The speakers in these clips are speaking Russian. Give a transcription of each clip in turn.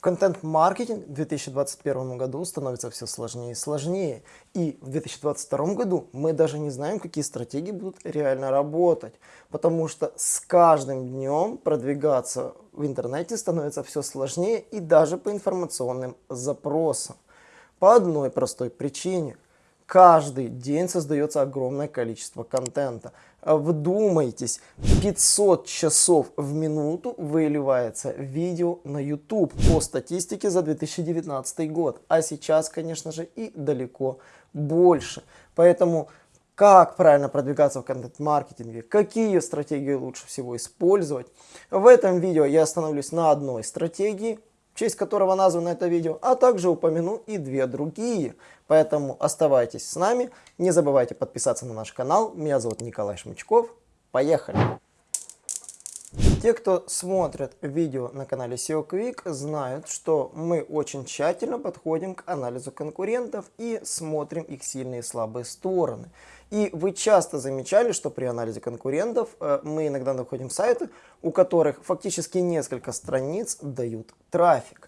Контент-маркетинг в 2021 году становится все сложнее и сложнее. И в 2022 году мы даже не знаем, какие стратегии будут реально работать. Потому что с каждым днем продвигаться в интернете становится все сложнее и даже по информационным запросам. По одной простой причине – каждый день создается огромное количество контента. Вдумайтесь, 500 часов в минуту выливается видео на YouTube по статистике за 2019 год. А сейчас, конечно же, и далеко больше. Поэтому как правильно продвигаться в контент-маркетинге, какие стратегии лучше всего использовать. В этом видео я остановлюсь на одной стратегии, в честь которого названо это видео, а также упомяну и две другие. Поэтому оставайтесь с нами, не забывайте подписаться на наш канал. Меня зовут Николай Шмычков. Поехали! Те, кто смотрит видео на канале SEO Quick, знают, что мы очень тщательно подходим к анализу конкурентов и смотрим их сильные и слабые стороны. И вы часто замечали, что при анализе конкурентов э, мы иногда находим сайты, у которых фактически несколько страниц дают трафик,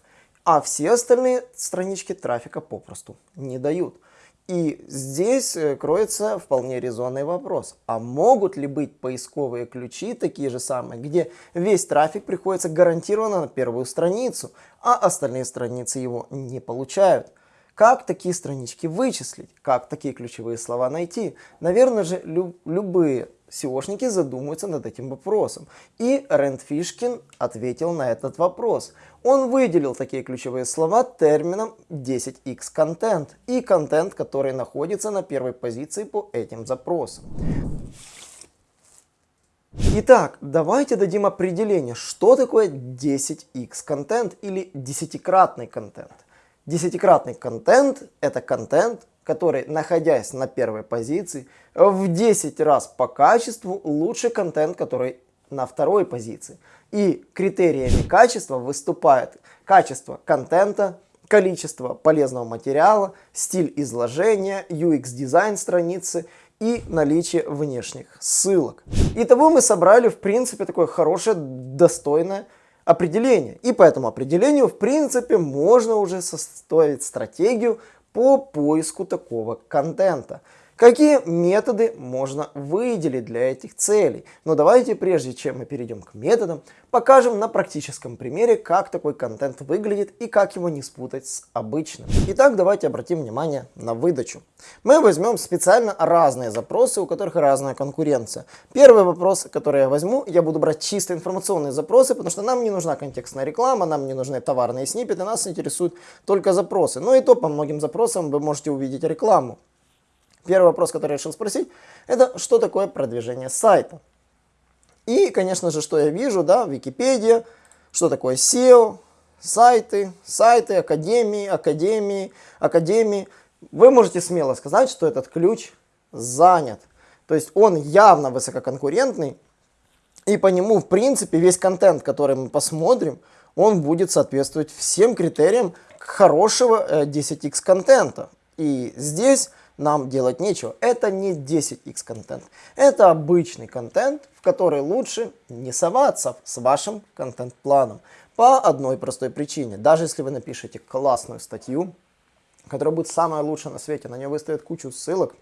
а все остальные странички трафика попросту не дают. И здесь э, кроется вполне резонный вопрос. А могут ли быть поисковые ключи такие же самые, где весь трафик приходится гарантированно на первую страницу, а остальные страницы его не получают? Как такие странички вычислить? Как такие ключевые слова найти? Наверное же, лю любые SEOшники задумаются над этим вопросом. И Рэнд Фишкин ответил на этот вопрос. Он выделил такие ключевые слова термином 10x контент и контент, который находится на первой позиции по этим запросам. Итак, давайте дадим определение, что такое 10x контент или десятикратный контент. Десятикратный контент – это контент, который, находясь на первой позиции, в 10 раз по качеству лучше контент, который на второй позиции. И критериями качества выступает качество контента, количество полезного материала, стиль изложения, UX-дизайн страницы и наличие внешних ссылок. Итого мы собрали, в принципе, такое хорошее, достойное определение. И по этому определению, в принципе, можно уже составить стратегию по поиску такого контента. Какие методы можно выделить для этих целей? Но давайте, прежде чем мы перейдем к методам, покажем на практическом примере, как такой контент выглядит и как его не спутать с обычным. Итак, давайте обратим внимание на выдачу. Мы возьмем специально разные запросы, у которых разная конкуренция. Первый вопрос, который я возьму, я буду брать чисто информационные запросы, потому что нам не нужна контекстная реклама, нам не нужны товарные сниппеты, нас интересуют только запросы. Но и то по многим запросам вы можете увидеть рекламу. Первый вопрос, который я решил спросить, это что такое продвижение сайта? И, конечно же, что я вижу, да, Википедия, что такое SEO, сайты, сайты, академии, академии, академии. Вы можете смело сказать, что этот ключ занят. То есть он явно высококонкурентный, и по нему, в принципе, весь контент, который мы посмотрим, он будет соответствовать всем критериям хорошего 10x э, контента. И здесь нам делать нечего. Это не 10x контент. Это обычный контент, в который лучше не соваться с вашим контент-планом. По одной простой причине. Даже если вы напишете классную статью, которая будет самая лучшая на свете, на нее выставят кучу ссылок,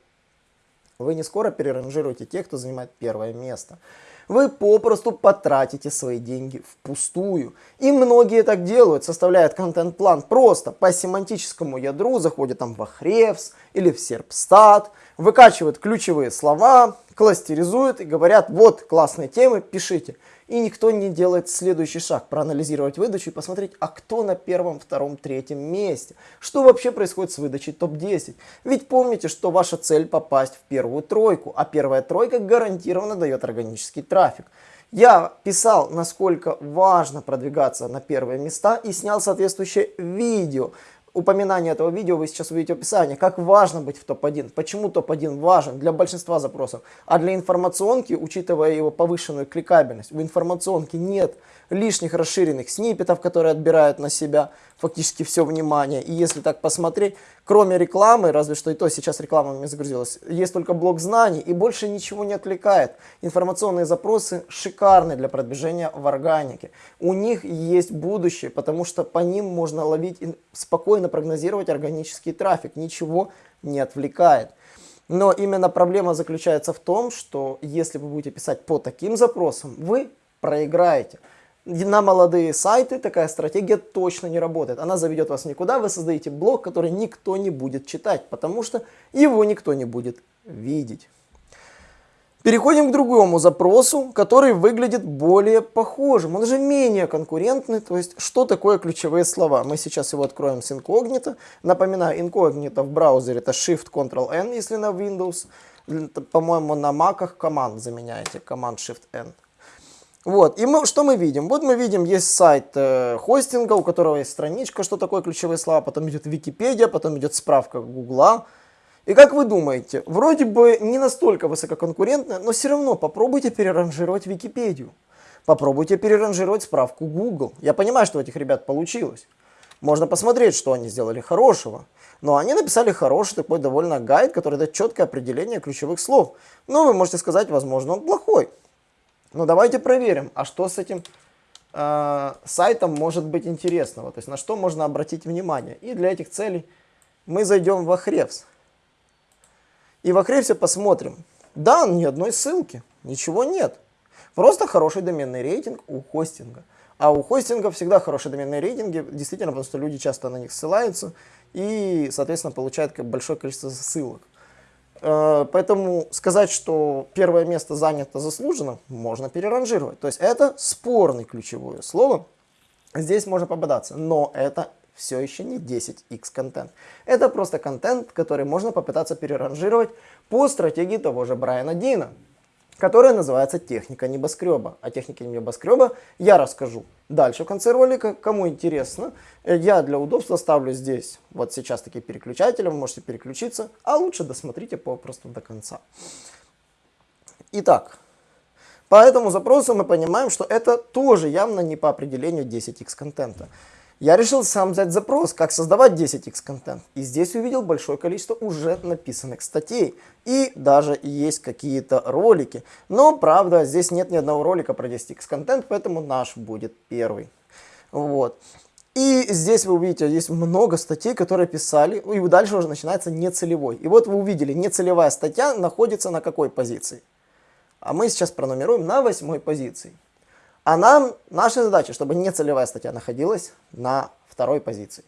вы не скоро переранжируете тех, кто занимает первое место вы попросту потратите свои деньги впустую. И многие так делают, составляют контент-план просто по семантическому ядру, заходят там в Ahrefs или в Serpstat, выкачивают ключевые слова, кластеризуют и говорят, вот классные темы, пишите и никто не делает следующий шаг, проанализировать выдачу и посмотреть, а кто на первом, втором, третьем месте. Что вообще происходит с выдачей топ-10? Ведь помните, что ваша цель попасть в первую тройку, а первая тройка гарантированно дает органический трафик. Я писал, насколько важно продвигаться на первые места и снял соответствующее видео упоминание этого видео вы сейчас увидите в описании, как важно быть в топ-1, почему топ-1 важен для большинства запросов, а для информационки, учитывая его повышенную кликабельность, в информационке нет лишних расширенных сниппетов, которые отбирают на себя фактически все внимание. И если так посмотреть, кроме рекламы, разве что и то сейчас реклама меня загрузилась, есть только блок знаний и больше ничего не отвлекает. Информационные запросы шикарны для продвижения в органике. У них есть будущее, потому что по ним можно ловить и спокойно прогнозировать органический трафик. Ничего не отвлекает. Но именно проблема заключается в том, что если вы будете писать по таким запросам, вы проиграете. На молодые сайты такая стратегия точно не работает. Она заведет вас никуда, вы создаете блог, который никто не будет читать, потому что его никто не будет видеть. Переходим к другому запросу, который выглядит более похожим. Он же менее конкурентный. То есть, что такое ключевые слова? Мы сейчас его откроем с инкогнито. Напоминаю, инкогнито в браузере это Shift-Ctrl-N, если на Windows. По-моему, на Mac команд заменяете, команд Shift-N. Вот, и мы, что мы видим? Вот мы видим, есть сайт э, хостинга, у которого есть страничка, что такое ключевые слова, потом идет Википедия, потом идет справка Гугла. И как вы думаете, вроде бы не настолько высококонкурентно, но все равно попробуйте переранжировать Википедию. Попробуйте переранжировать справку Google. Я понимаю, что у этих ребят получилось. Можно посмотреть, что они сделали хорошего. Но они написали хороший такой довольно гайд, который дает четкое определение ключевых слов. Но вы можете сказать, возможно, он плохой. Но давайте проверим, а что с этим э, сайтом может быть интересного, то есть на что можно обратить внимание. И для этих целей мы зайдем в Ahrefs. И в Ahrefs посмотрим. Да, ни одной ссылки, ничего нет. Просто хороший доменный рейтинг у хостинга. А у хостинга всегда хорошие доменные рейтинги, действительно, потому что люди часто на них ссылаются и, соответственно, получают большое количество ссылок. Э, поэтому сказать, что первое место занято заслуженно, можно переранжировать. То есть это спорный ключевое слово. Здесь можно попадаться, но это все еще не 10x контент. Это просто контент, который можно попытаться переранжировать по стратегии того же Брайана Дина которая называется техника небоскреба. О технике небоскреба я расскажу дальше в конце ролика. Кому интересно, э, я для удобства ставлю здесь вот сейчас такие переключатели, вы можете переключиться, а лучше досмотрите попросту до конца. Итак, по этому запросу мы понимаем, что это тоже явно не по определению 10x контента. Я решил сам взять запрос, как создавать 10x контент. И здесь увидел большое количество уже написанных статей. И даже есть какие-то ролики. Но, правда, здесь нет ни одного ролика про 10x контент, поэтому наш будет первый. Вот. И здесь вы увидите, есть много статей, которые писали, и дальше уже начинается нецелевой. И вот вы увидели, нецелевая статья находится на какой позиции? А мы сейчас пронумеруем на восьмой позиции. А нам, наша задача, чтобы нецелевая статья находилась на второй позиции.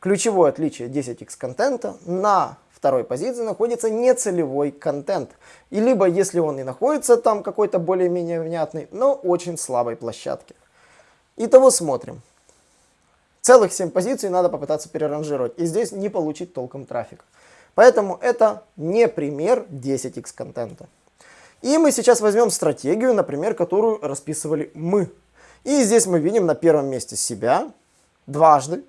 Ключевое отличие 10x контента на второй позиции находится нецелевой контент. И либо, если он и находится там какой-то более-менее внятный, но очень слабой площадке. Итого смотрим. Целых 7 позиций надо попытаться переранжировать. И здесь не получить толком трафик. Поэтому это не пример 10x контента. И мы сейчас возьмем стратегию, например, которую расписывали мы. И здесь мы видим на первом месте себя дважды.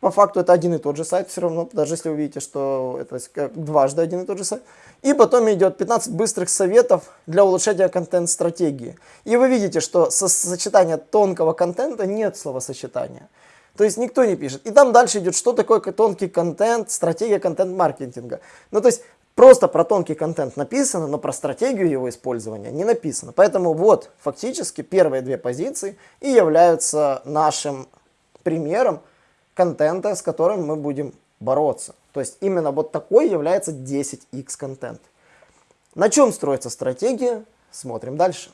По факту это один и тот же сайт все равно, даже если вы видите, что это дважды один и тот же сайт. И потом идет 15 быстрых советов для улучшения контент-стратегии. И вы видите, что со сочетания тонкого контента нет словосочетания. То есть никто не пишет. И там дальше идет, что такое тонкий контент, стратегия контент-маркетинга. Ну то есть Просто про тонкий контент написано, но про стратегию его использования не написано. Поэтому вот фактически первые две позиции и являются нашим примером контента, с которым мы будем бороться. То есть именно вот такой является 10x контент. На чем строится стратегия? Смотрим дальше.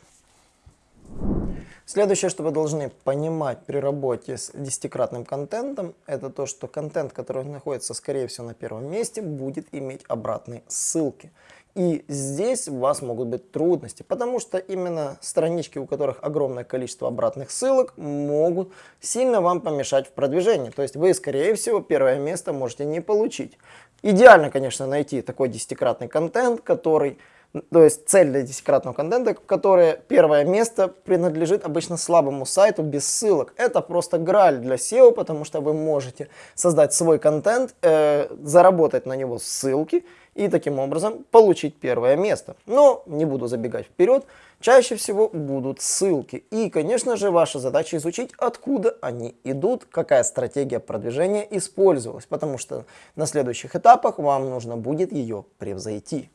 Следующее, что вы должны понимать при работе с десятикратным контентом, это то, что контент, который находится, скорее всего, на первом месте, будет иметь обратные ссылки. И здесь у вас могут быть трудности, потому что именно странички, у которых огромное количество обратных ссылок, могут сильно вам помешать в продвижении. То есть вы, скорее всего, первое место можете не получить. Идеально, конечно, найти такой десятикратный контент, который то есть цель для десятикратного контента, которое первое место принадлежит обычно слабому сайту без ссылок. Это просто граль для SEO, потому что вы можете создать свой контент, э, заработать на него ссылки и таким образом получить первое место. Но не буду забегать вперед, чаще всего будут ссылки. И, конечно же, ваша задача изучить, откуда они идут, какая стратегия продвижения использовалась, потому что на следующих этапах вам нужно будет ее превзойти.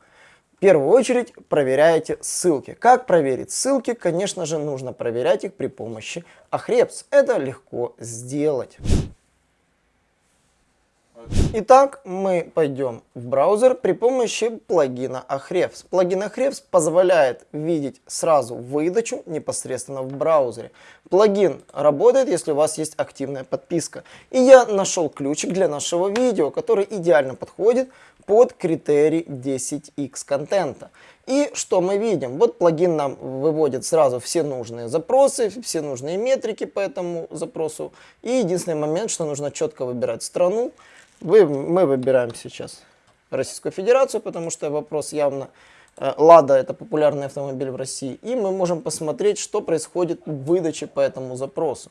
В первую очередь проверяете ссылки. Как проверить ссылки? Конечно же, нужно проверять их при помощи Ahrefs. Это легко сделать. Итак, мы пойдем в браузер при помощи плагина Ahrefs. Плагин Ahrefs позволяет видеть сразу выдачу непосредственно в браузере. Плагин работает, если у вас есть активная подписка. И я нашел ключик для нашего видео, который идеально подходит под критерий 10x контента. И что мы видим? Вот плагин нам выводит сразу все нужные запросы, все нужные метрики по этому запросу. И единственный момент, что нужно четко выбирать страну. Вы, мы выбираем сейчас Российскую Федерацию, потому что вопрос явно э, Лада это популярный автомобиль в России. И мы можем посмотреть, что происходит в выдаче по этому запросу.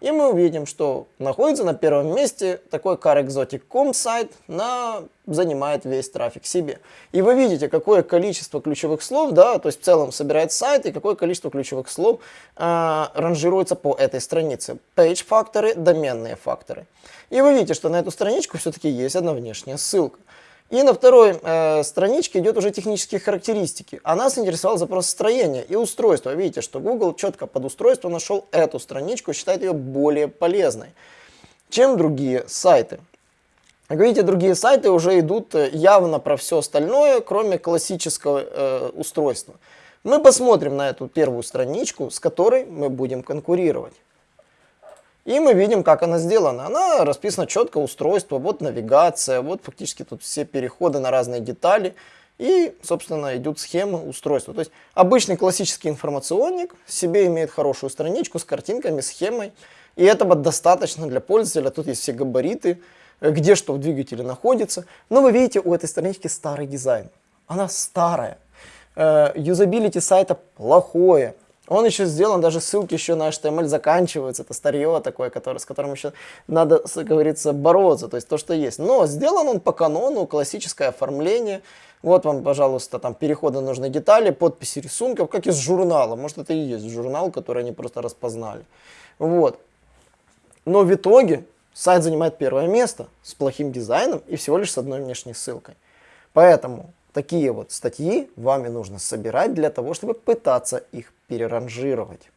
И мы увидим, что находится на первом месте такой carexotic.com сайт, на, занимает весь трафик себе. И вы видите, какое количество ключевых слов, да, то есть в целом собирает сайт, и какое количество ключевых слов э, ранжируется по этой странице. Page факторы, доменные факторы. И вы видите, что на эту страничку все-таки есть одна внешняя ссылка. И на второй э, страничке идет уже технические характеристики. А нас интересовал запрос строения и устройства. Видите, что Google четко под устройство нашел эту страничку, считает ее более полезной, чем другие сайты. Как видите, другие сайты уже идут э, явно про все остальное, кроме классического э, устройства. Мы посмотрим на эту первую страничку, с которой мы будем конкурировать. И мы видим, как она сделана. Она расписана четко, устройство, вот навигация, вот фактически тут все переходы на разные детали. И, собственно, идут схемы устройства. То есть обычный классический информационник себе имеет хорошую страничку с картинками, схемой. И этого достаточно для пользователя. Тут есть все габариты, где что в двигателе находится. Но вы видите, у этой странички старый дизайн. Она старая. Э, юзабилити сайта плохое. Он еще сделан, даже ссылки еще на HTML заканчиваются. Это старье такое, которое, с которым еще надо, как говорится, бороться. То есть то, что есть. Но сделан он по канону, классическое оформление. Вот вам, пожалуйста, там переходы нужной детали, подписи рисунков, как из журнала. Может, это и есть журнал, который они просто распознали. Вот. Но в итоге сайт занимает первое место с плохим дизайном и всего лишь с одной внешней ссылкой. Поэтому Такие вот статьи вами нужно собирать для того, чтобы пытаться их переранжировать.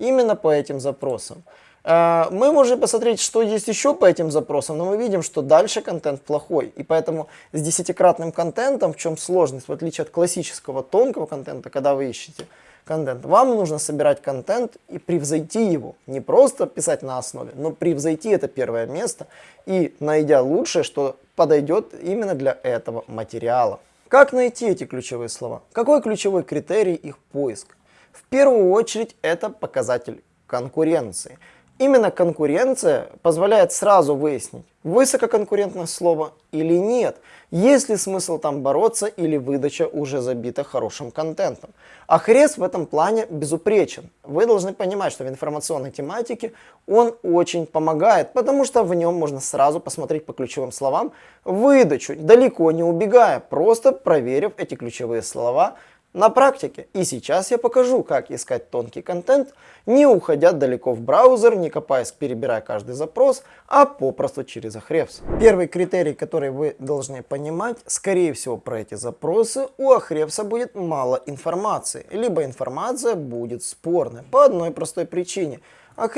Именно по этим запросам. Э, мы можем посмотреть, что есть еще по этим запросам, но мы видим, что дальше контент плохой. И поэтому с десятикратным контентом, в чем сложность, в отличие от классического тонкого контента, когда вы ищете контент, вам нужно собирать контент и превзойти его. Не просто писать на основе, но превзойти это первое место и найдя лучшее, что подойдет именно для этого материала. Как найти эти ключевые слова? Какой ключевой критерий их поиска? В первую очередь это показатель конкуренции. Именно конкуренция позволяет сразу выяснить, высококонкурентное слово или нет, есть ли смысл там бороться или выдача уже забита хорошим контентом. А Хрес в этом плане безупречен. Вы должны понимать, что в информационной тематике он очень помогает, потому что в нем можно сразу посмотреть по ключевым словам выдачу, далеко не убегая, просто проверив эти ключевые слова на практике. И сейчас я покажу, как искать тонкий контент, не уходя далеко в браузер, не копаясь, перебирая каждый запрос, а попросту через Ahrefs. Первый критерий, который вы должны понимать, скорее всего про эти запросы у Ahrefs будет мало информации, либо информация будет спорная по одной простой причине – а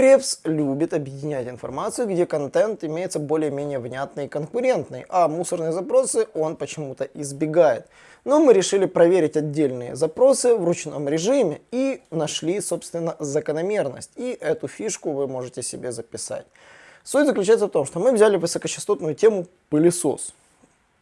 любит объединять информацию, где контент имеется более-менее внятный и конкурентный, а мусорные запросы он почему-то избегает. Но мы решили проверить отдельные запросы в ручном режиме и нашли, собственно, закономерность. И эту фишку вы можете себе записать. Суть заключается в том, что мы взяли высокочастотную тему пылесос.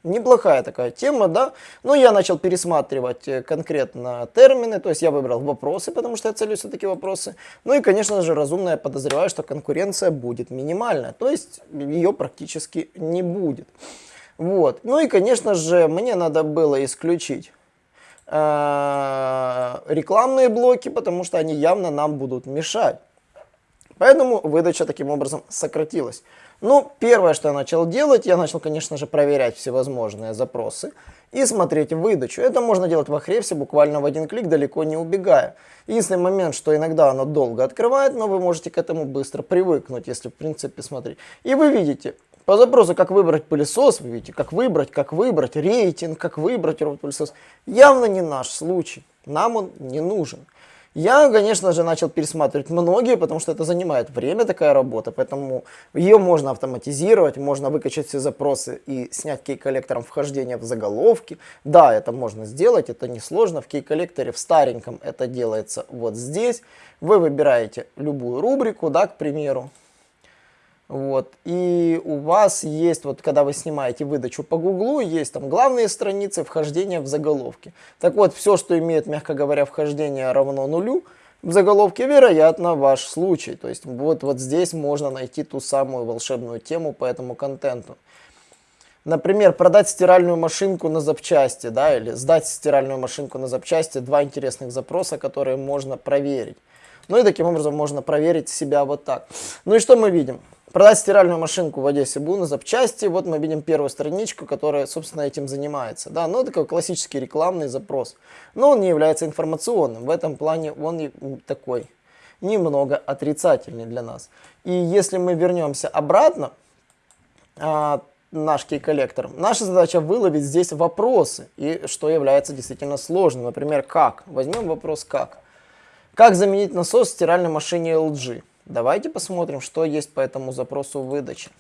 Неплохая такая тема, да, но я начал пересматривать э, конкретно термины, то есть я выбрал вопросы, потому что я целюсь все-таки вопросы. Ну и, конечно же, разумно я подозреваю, что конкуренция будет минимальная, то есть ее практически не будет. Вот. Ну и, конечно же, мне надо было исключить э, рекламные блоки, потому что они явно нам будут мешать. Поэтому выдача таким образом сократилась. Ну, первое, что я начал делать, я начал, конечно же, проверять всевозможные запросы и смотреть выдачу. Это можно делать в Ahrefs буквально в один клик, далеко не убегая. Единственный момент, что иногда оно долго открывает, но вы можете к этому быстро привыкнуть, если в принципе смотреть. И вы видите, по запросу, как выбрать пылесос, вы видите, как выбрать, как выбрать, рейтинг, как выбрать робот-пылесос. Явно не наш случай, нам он не нужен. Я, конечно же, начал пересматривать многие, потому что это занимает время, такая работа, поэтому ее можно автоматизировать, можно выкачать все запросы и снять кей-коллектором вхождения в заголовки. Да, это можно сделать, это несложно. В кей-коллекторе в стареньком это делается вот здесь. Вы выбираете любую рубрику, да, к примеру, вот. И у вас есть, вот когда вы снимаете выдачу по Гуглу, есть там главные страницы, вхождение в заголовки. Так вот, все, что имеет, мягко говоря, вхождение равно нулю, в заголовке, вероятно, ваш случай. То есть вот, вот здесь можно найти ту самую волшебную тему по этому контенту. Например, продать стиральную машинку на запчасти, да, или сдать стиральную машинку на запчасти. Два интересных запроса, которые можно проверить. Ну и таким образом можно проверить себя вот так. Ну и что мы видим? Продать стиральную машинку в Одессе Бу на запчасти. Вот мы видим первую страничку, которая, собственно, этим занимается. Да, ну, такой классический рекламный запрос. Но он не является информационным. В этом плане он такой немного отрицательный для нас. И если мы вернемся обратно, а, наш кей-коллектор, наша задача выловить здесь вопросы, и что является действительно сложным. Например, как? Возьмем вопрос как. Как заменить насос в стиральной машине LG? Давайте посмотрим, что есть по этому запросу выдачи.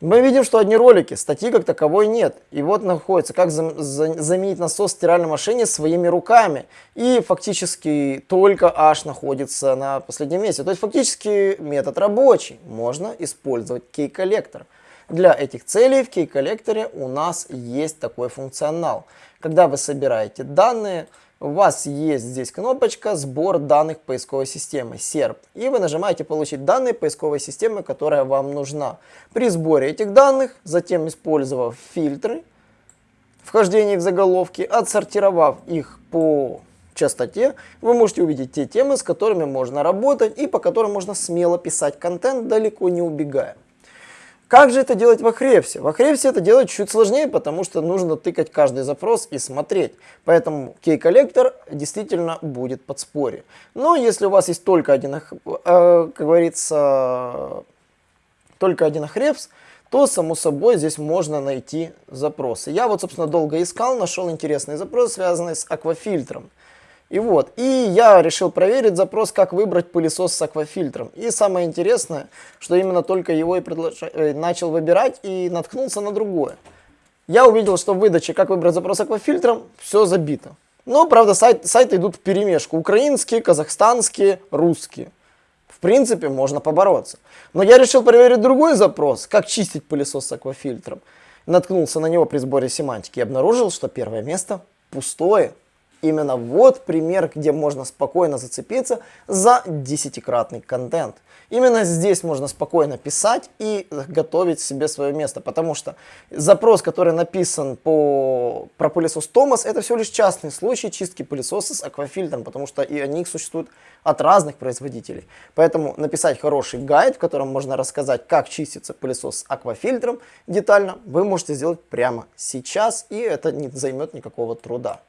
Мы видим, что одни ролики, статьи как таковой нет. И вот находится, как за, за, заменить насос в стиральной машине своими руками. И фактически только H находится на последнем месте. То есть фактически метод рабочий. Можно использовать кей-коллектор. Для этих целей в кей-коллекторе у нас есть такой функционал. Когда вы собираете данные, у вас есть здесь кнопочка «Сбор данных поисковой системы» SERP. И вы нажимаете «Получить данные поисковой системы, которая вам нужна». При сборе этих данных, затем использовав фильтры, вхождение в заголовки, отсортировав их по частоте, вы можете увидеть те темы, с которыми можно работать и по которым можно смело писать контент, далеко не убегая. Как же это делать в Ahrefs? В Ahrefs это делать чуть сложнее, потому что нужно тыкать каждый запрос и смотреть. Поэтому кей-коллектор действительно будет подспорье. Но если у вас есть только один, э, как говорится, только один Ahrefs, то, само собой, здесь можно найти запросы. Я вот, собственно, долго искал, нашел интересный запрос, связанный с аквафильтром. И вот, и я решил проверить запрос, как выбрать пылесос с аквафильтром. И самое интересное, что именно только его и предлож... Э, начал выбирать и наткнулся на другое. Я увидел, что в выдаче, как выбрать запрос аквафильтром, все забито. Но, правда, сайт, сайты идут в перемешку. Украинские, казахстанские, русские. В принципе, можно побороться. Но я решил проверить другой запрос, как чистить пылесос с аквафильтром. Наткнулся на него при сборе семантики и обнаружил, что первое место пустое. Именно вот пример, где можно спокойно зацепиться за десятикратный контент. Именно здесь можно спокойно писать и готовить себе свое место, потому что запрос, который написан по, про пылесос Томас, это всего лишь частный случай чистки пылесоса с аквафильтром, потому что и они существуют от разных производителей. Поэтому написать хороший гайд, в котором можно рассказать, как чистится пылесос с аквафильтром детально, вы можете сделать прямо сейчас, и это не займет никакого труда.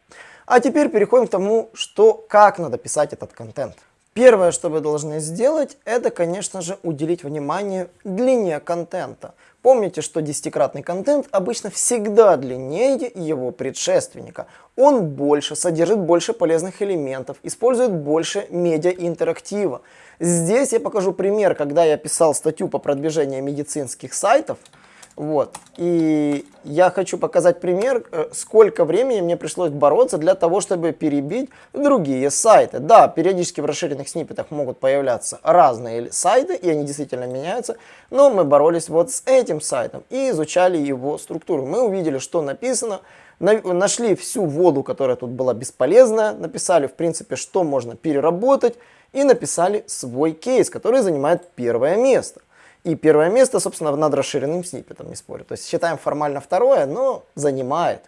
А теперь переходим к тому, что, как надо писать этот контент. Первое, что вы должны сделать, это, конечно же, уделить внимание длине контента. Помните, что десятикратный контент обычно всегда длиннее его предшественника. Он больше, содержит больше полезных элементов, использует больше медиа-интерактива. Здесь я покажу пример, когда я писал статью по продвижению медицинских сайтов – вот. И я хочу показать пример, э, сколько времени мне пришлось бороться для того, чтобы перебить другие сайты. Да, периодически в расширенных сниппетах могут появляться разные сайты, и они действительно меняются, но мы боролись вот с этим сайтом и изучали его структуру. Мы увидели, что написано, нашли всю воду, которая тут была бесполезная, написали, в принципе, что можно переработать, и написали свой кейс, который занимает первое место. И первое место, собственно, над расширенным сниппетом, не спорю. То есть считаем формально второе, но занимает.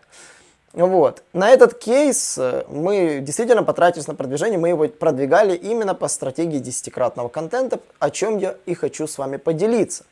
Вот. На этот кейс э, мы действительно потратились на продвижение, мы его продвигали именно по стратегии десятикратного контента, о чем я и хочу с вами поделиться.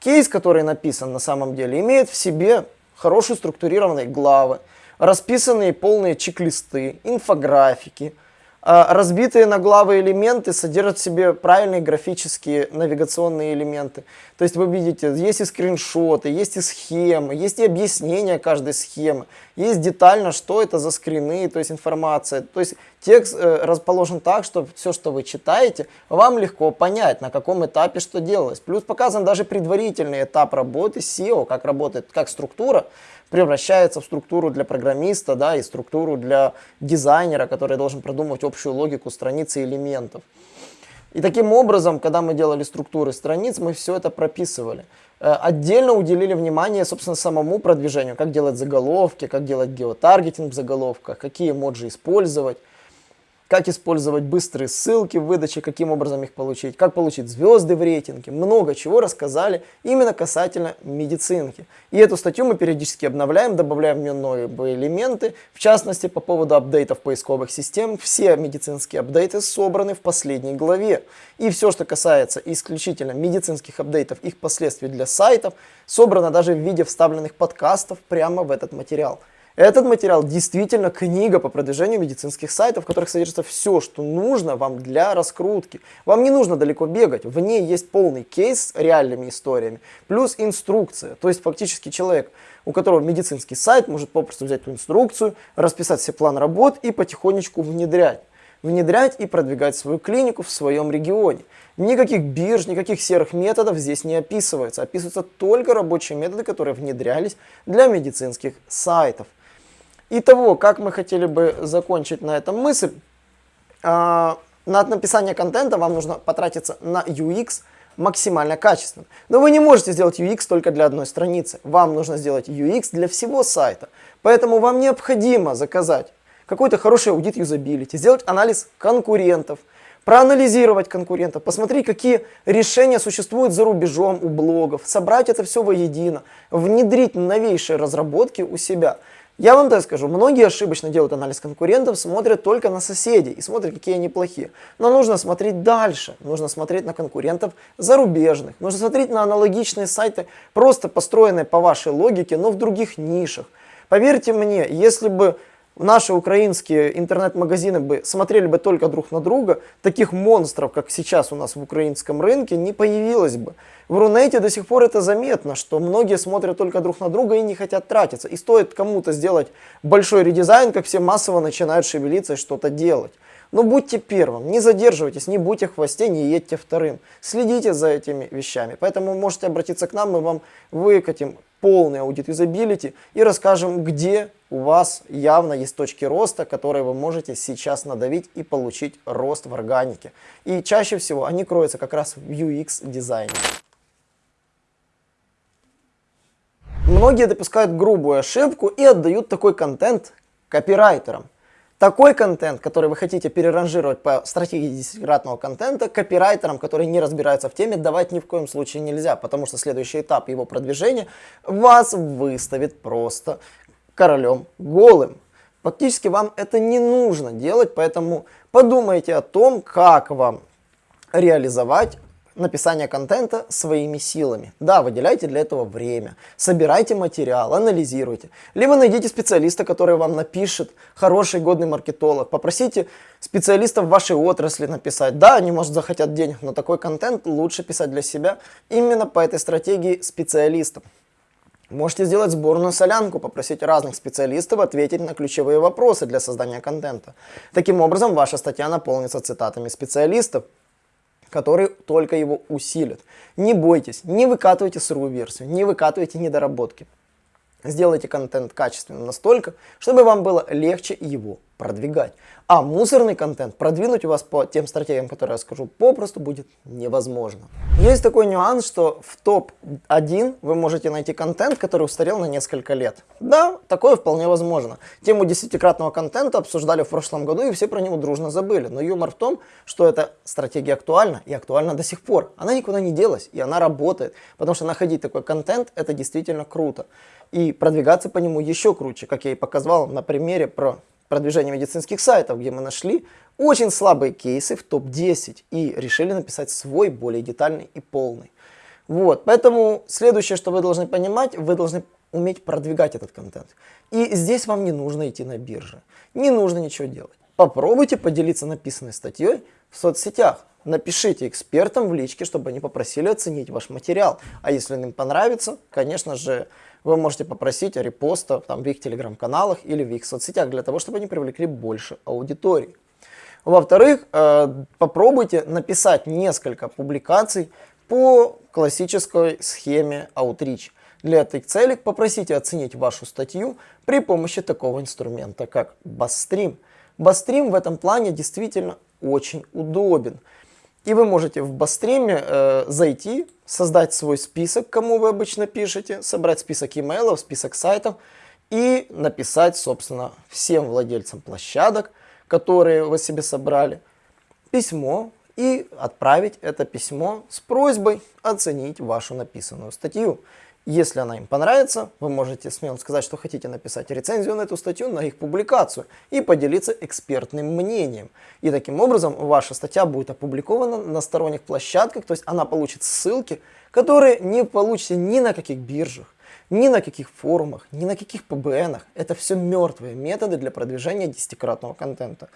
Кейс, который написан на самом деле, имеет в себе хорошие структурированные главы, расписанные полные чек-листы, инфографики, разбитые на главы элементы содержат в себе правильные графические навигационные элементы. То есть вы видите, есть и скриншоты, есть и схемы, есть и объяснение каждой схемы, есть детально, что это за скрины, то есть информация. То есть текст э, расположен так, что все, что вы читаете, вам легко понять, на каком этапе что делалось. Плюс показан даже предварительный этап работы SEO, как работает, как структура превращается в структуру для программиста, да, и структуру для дизайнера, который должен продумывать общую логику страницы элементов. И таким образом, когда мы делали структуры страниц, мы все это прописывали. Э, отдельно уделили внимание, собственно, самому продвижению, как делать заголовки, как делать геотаргетинг в заголовках, какие моджи использовать как использовать быстрые ссылки в выдаче, каким образом их получить, как получить звезды в рейтинге. Много чего рассказали именно касательно медицинки. И эту статью мы периодически обновляем, добавляем в нее новые элементы. В частности, по поводу апдейтов поисковых систем. Все медицинские апдейты собраны в последней главе. И все, что касается исключительно медицинских апдейтов, их последствий для сайтов, собрано даже в виде вставленных подкастов прямо в этот материал. Этот материал действительно книга по продвижению медицинских сайтов, в которых содержится все, что нужно вам для раскрутки. Вам не нужно далеко бегать, в ней есть полный кейс с реальными историями, плюс инструкция. То есть фактически человек, у которого медицинский сайт, может попросту взять эту инструкцию, расписать себе план работ и потихонечку внедрять. Внедрять и продвигать свою клинику в своем регионе. Никаких бирж, никаких серых методов здесь не описывается. Описываются только рабочие методы, которые внедрялись для медицинских сайтов. Итого, как мы хотели бы закончить на этом мысль, а, на написание контента вам нужно потратиться на UX максимально качественно. Но вы не можете сделать UX только для одной страницы. Вам нужно сделать UX для всего сайта. Поэтому вам необходимо заказать какой-то хороший аудит юзабилити, сделать анализ конкурентов, проанализировать конкурентов, посмотреть, какие решения существуют за рубежом у блогов, собрать это все воедино, внедрить новейшие разработки у себя – я вам так скажу, многие ошибочно делают анализ конкурентов, смотрят только на соседей и смотрят, какие они плохие. Но нужно смотреть дальше, нужно смотреть на конкурентов зарубежных, нужно смотреть на аналогичные сайты, просто построенные по вашей логике, но в других нишах. Поверьте мне, если бы наши украинские интернет-магазины бы смотрели бы только друг на друга, таких монстров, как сейчас у нас в украинском рынке, не появилось бы. В Рунете до сих пор это заметно, что многие смотрят только друг на друга и не хотят тратиться. И стоит кому-то сделать большой редизайн, как все массово начинают шевелиться и что-то делать. Но будьте первым, не задерживайтесь, не будьте в хвосте, не едьте вторым. Следите за этими вещами. Поэтому можете обратиться к нам, мы вам выкатим полный аудит юзабилити и расскажем, где у вас явно есть точки роста, которые вы можете сейчас надавить и получить рост в органике. И чаще всего они кроются как раз в UX дизайне. Многие допускают грубую ошибку и отдают такой контент копирайтерам. Такой контент, который вы хотите переранжировать по стратегии десятикратного контента, копирайтерам, которые не разбираются в теме, давать ни в коем случае нельзя, потому что следующий этап его продвижения вас выставит просто королем голым. Фактически вам это не нужно делать, поэтому подумайте о том, как вам реализовать написания контента своими силами. Да, выделяйте для этого время, собирайте материал, анализируйте. Либо найдите специалиста, который вам напишет, хороший, годный маркетолог. Попросите специалистов в вашей отрасли написать. Да, они, может, захотят денег, но такой контент лучше писать для себя именно по этой стратегии специалистов. Можете сделать сборную солянку, попросить разных специалистов ответить на ключевые вопросы для создания контента. Таким образом, ваша статья наполнится цитатами специалистов, которые только его усилят. Не бойтесь, не выкатывайте сырую версию, не выкатывайте недоработки. Сделайте контент качественным настолько, чтобы вам было легче его продвигать. А мусорный контент продвинуть у вас по тем стратегиям, которые я скажу, попросту будет невозможно. Есть такой нюанс, что в топ-1 вы можете найти контент, который устарел на несколько лет. Да, такое вполне возможно. Тему десятикратного контента обсуждали в прошлом году, и все про него дружно забыли. Но юмор в том, что эта стратегия актуальна, и актуальна до сих пор. Она никуда не делась, и она работает. Потому что находить такой контент, это действительно круто. И продвигаться по нему еще круче, как я и показал на примере про продвижение медицинских сайтов, где мы нашли очень слабые кейсы в топ-10 и решили написать свой более детальный и полный. Вот, поэтому следующее, что вы должны понимать, вы должны уметь продвигать этот контент. И здесь вам не нужно идти на биржи, не нужно ничего делать. Попробуйте поделиться написанной статьей в соцсетях. Напишите экспертам в личке, чтобы они попросили оценить ваш материал. А если им понравится, конечно же, вы можете попросить репоста там, в их телеграм-каналах или в их соцсетях, для того, чтобы они привлекли больше аудитории. Во-вторых, э, попробуйте написать несколько публикаций по классической схеме Outreach. Для этой цели попросите оценить вашу статью при помощи такого инструмента, как Bassstream. Bassstream в этом плане действительно очень удобен. И вы можете в Бастриме э, зайти, создать свой список, кому вы обычно пишете, собрать список имейлов, список сайтов и написать, собственно, всем владельцам площадок, которые вы себе собрали, письмо и отправить это письмо с просьбой оценить вашу написанную статью. Если она им понравится, вы можете смело сказать, что хотите написать рецензию на эту статью, на их публикацию и поделиться экспертным мнением. И таким образом ваша статья будет опубликована на сторонних площадках, то есть она получит ссылки, которые не получите ни на каких биржах, ни на каких форумах, ни на каких ПБНах. Это все мертвые методы для продвижения десятикратного контента.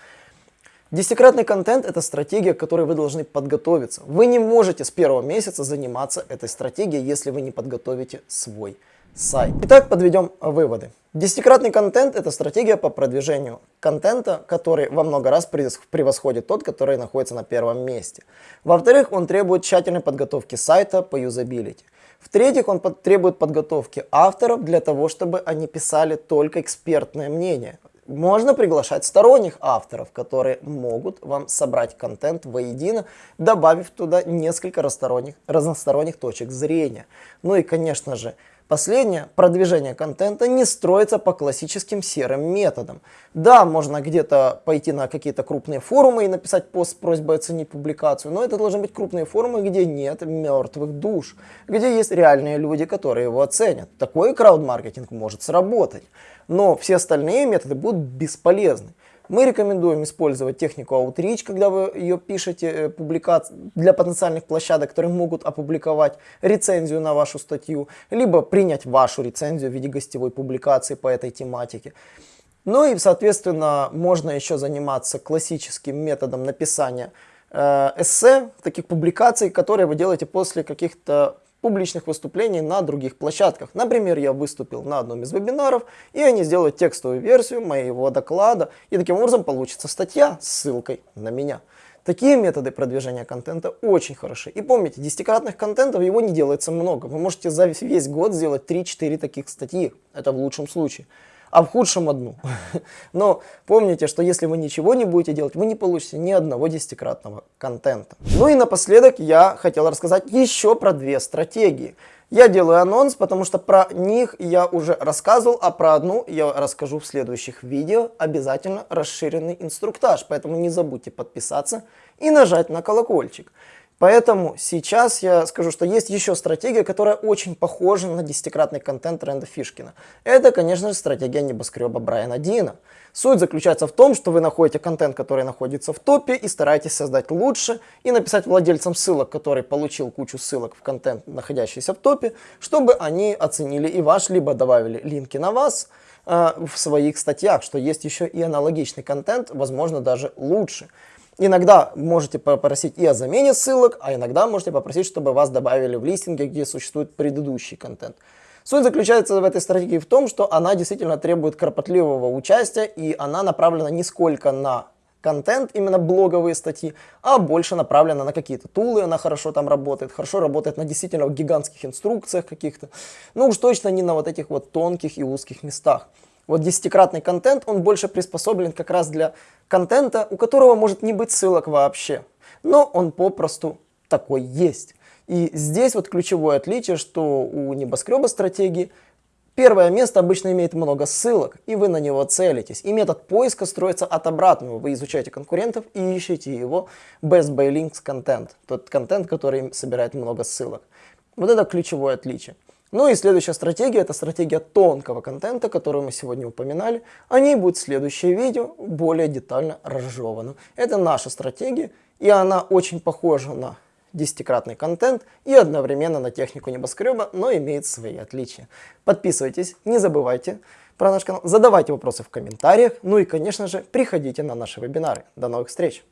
Десятикратный контент – это стратегия, к которой вы должны подготовиться. Вы не можете с первого месяца заниматься этой стратегией, если вы не подготовите свой сайт. Итак, подведем выводы. Десятикратный контент – это стратегия по продвижению контента, который во много раз превосходит тот, который находится на первом месте. Во-вторых, он требует тщательной подготовки сайта по юзабилити. В-третьих, он требует подготовки авторов для того, чтобы они писали только экспертное мнение. Можно приглашать сторонних авторов, которые могут вам собрать контент воедино, добавив туда несколько разносторонних, точек зрения. Ну и, конечно же, Последнее, продвижение контента, не строится по классическим серым методам. Да, можно где-то пойти на какие-то крупные форумы и написать пост с просьбой оценить публикацию, но это должны быть крупные форумы, где нет мертвых душ, где есть реальные люди, которые его оценят. Такой крауд-маркетинг может сработать, но все остальные методы будут бесполезны. Мы рекомендуем использовать технику Outreach, когда вы ее пишете э, публикаци... для потенциальных площадок, которые могут опубликовать рецензию на вашу статью, либо принять вашу рецензию в виде гостевой публикации по этой тематике. Ну и, соответственно, можно еще заниматься классическим методом написания э, эссе, таких публикаций, которые вы делаете после каких-то публичных выступлений на других площадках. Например, я выступил на одном из вебинаров, и они сделают текстовую версию моего доклада, и таким образом получится статья с ссылкой на меня. Такие методы продвижения контента очень хороши. И помните, десятикратных контентов его не делается много. Вы можете за весь год сделать 3-4 таких статьи. Это в лучшем случае а в худшем одну. Но помните, что если вы ничего не будете делать, вы не получите ни одного десятикратного контента. Ну и напоследок я хотел рассказать еще про две стратегии. Я делаю анонс, потому что про них я уже рассказывал, а про одну я расскажу в следующих видео. Обязательно расширенный инструктаж, поэтому не забудьте подписаться и нажать на колокольчик. Поэтому сейчас я скажу, что есть еще стратегия, которая очень похожа на десятикратный контент тренда Фишкина. Это, конечно же, стратегия небоскреба Брайана Дина. Суть заключается в том, что вы находите контент, который находится в топе, и стараетесь создать лучше, и написать владельцам ссылок, который получил кучу ссылок в контент, находящийся в топе, чтобы они оценили и ваш, либо добавили линки на вас э, в своих статьях, что есть еще и аналогичный контент, возможно, даже лучше. Иногда можете попросить и о замене ссылок, а иногда можете попросить, чтобы вас добавили в листинге, где существует предыдущий контент. Суть заключается в этой стратегии в том, что она действительно требует кропотливого участия, и она направлена не сколько на контент, именно блоговые статьи, а больше направлена на какие-то тулы, она хорошо там работает, хорошо работает на действительно гигантских инструкциях каких-то, ну уж точно не на вот этих вот тонких и узких местах. Вот десятикратный контент, он больше приспособлен как раз для контента, у которого может не быть ссылок вообще. Но он попросту такой есть. И здесь вот ключевое отличие, что у небоскреба стратегии первое место обычно имеет много ссылок, и вы на него целитесь. И метод поиска строится от обратного. Вы изучаете конкурентов и ищете его best by links контент. Тот контент, который собирает много ссылок. Вот это ключевое отличие. Ну и следующая стратегия, это стратегия тонкого контента, которую мы сегодня упоминали. О ней будет следующее видео, более детально разжевано. Это наша стратегия, и она очень похожа на десятикратный контент и одновременно на технику небоскреба, но имеет свои отличия. Подписывайтесь, не забывайте про наш канал, задавайте вопросы в комментариях, ну и, конечно же, приходите на наши вебинары. До новых встреч!